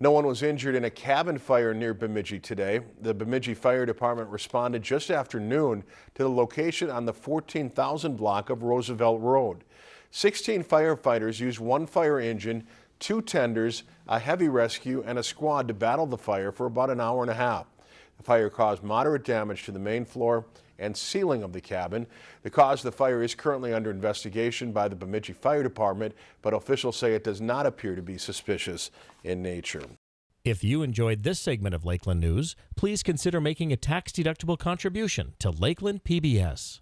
No one was injured in a cabin fire near Bemidji today. The Bemidji Fire Department responded just after noon to the location on the 14,000 block of Roosevelt Road. 16 firefighters used one fire engine, two tenders, a heavy rescue, and a squad to battle the fire for about an hour and a half. The fire caused moderate damage to the main floor and ceiling of the cabin. The cause of the fire is currently under investigation by the Bemidji Fire Department, but officials say it does not appear to be suspicious in nature. If you enjoyed this segment of Lakeland News, please consider making a tax-deductible contribution to Lakeland PBS.